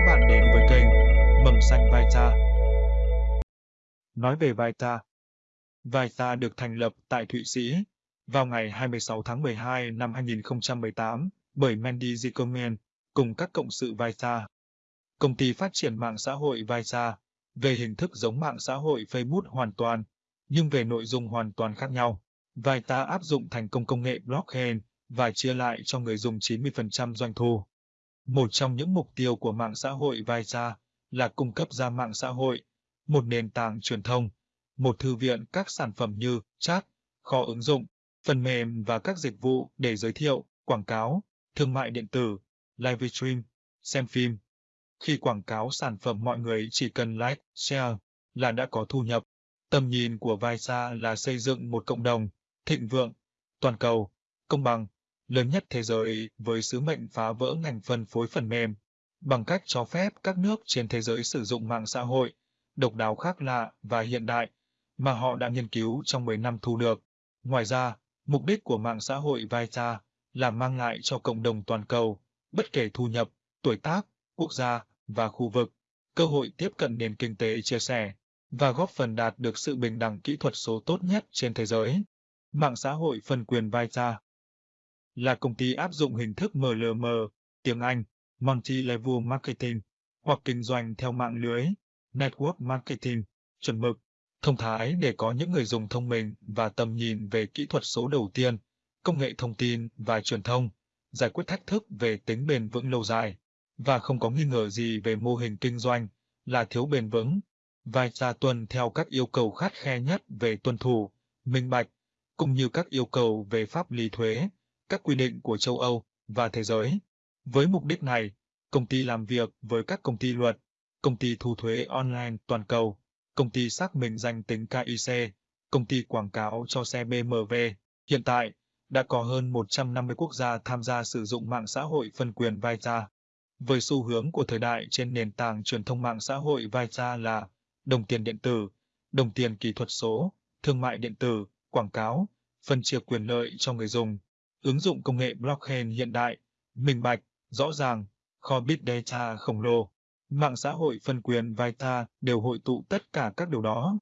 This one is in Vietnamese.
các bạn đến với kênh Mầm Xanh Vita. Nói về Vita Vita được thành lập tại Thụy Sĩ vào ngày 26 tháng 12 năm 2018 bởi Mandy Zickerman cùng các cộng sự Vita. Công ty phát triển mạng xã hội Vita về hình thức giống mạng xã hội Facebook hoàn toàn, nhưng về nội dung hoàn toàn khác nhau. Vita áp dụng thành công công nghệ blockchain và chia lại cho người dùng 90% doanh thu. Một trong những mục tiêu của mạng xã hội Vaisa là cung cấp ra mạng xã hội, một nền tảng truyền thông, một thư viện các sản phẩm như chat, kho ứng dụng, phần mềm và các dịch vụ để giới thiệu, quảng cáo, thương mại điện tử, live stream, xem phim. Khi quảng cáo sản phẩm mọi người chỉ cần like, share là đã có thu nhập. Tầm nhìn của Vaisa là xây dựng một cộng đồng thịnh vượng, toàn cầu, công bằng, lớn nhất thế giới với sứ mệnh phá vỡ ngành phân phối phần mềm bằng cách cho phép các nước trên thế giới sử dụng mạng xã hội độc đáo khác lạ và hiện đại mà họ đã nghiên cứu trong 10 năm thu được. Ngoài ra, mục đích của mạng xã hội Vita là mang lại cho cộng đồng toàn cầu, bất kể thu nhập, tuổi tác, quốc gia và khu vực, cơ hội tiếp cận nền kinh tế chia sẻ và góp phần đạt được sự bình đẳng kỹ thuật số tốt nhất trên thế giới. Mạng xã hội phân quyền Vita là công ty áp dụng hình thức MLM, tiếng Anh, Multi-Level Marketing, hoặc kinh doanh theo mạng lưới, Network Marketing, chuẩn mực, thông thái để có những người dùng thông minh và tầm nhìn về kỹ thuật số đầu tiên, công nghệ thông tin và truyền thông, giải quyết thách thức về tính bền vững lâu dài, và không có nghi ngờ gì về mô hình kinh doanh là thiếu bền vững, và ra tuần theo các yêu cầu khắt khe nhất về tuân thủ, minh bạch, cũng như các yêu cầu về pháp lý thuế, các quy định của châu Âu và thế giới. Với mục đích này, công ty làm việc với các công ty luật, công ty thu thuế online toàn cầu, công ty xác minh danh tính KIC, công ty quảng cáo cho xe BMW. Hiện tại, đã có hơn 150 quốc gia tham gia sử dụng mạng xã hội phân quyền Vita. Với xu hướng của thời đại trên nền tảng truyền thông mạng xã hội Vita là đồng tiền điện tử, đồng tiền kỹ thuật số, thương mại điện tử, quảng cáo, phân chia quyền lợi cho người dùng, ứng dụng công nghệ blockchain hiện đại, minh bạch, rõ ràng, kho big data khổng lồ, mạng xã hội phân quyền Vita đều hội tụ tất cả các điều đó.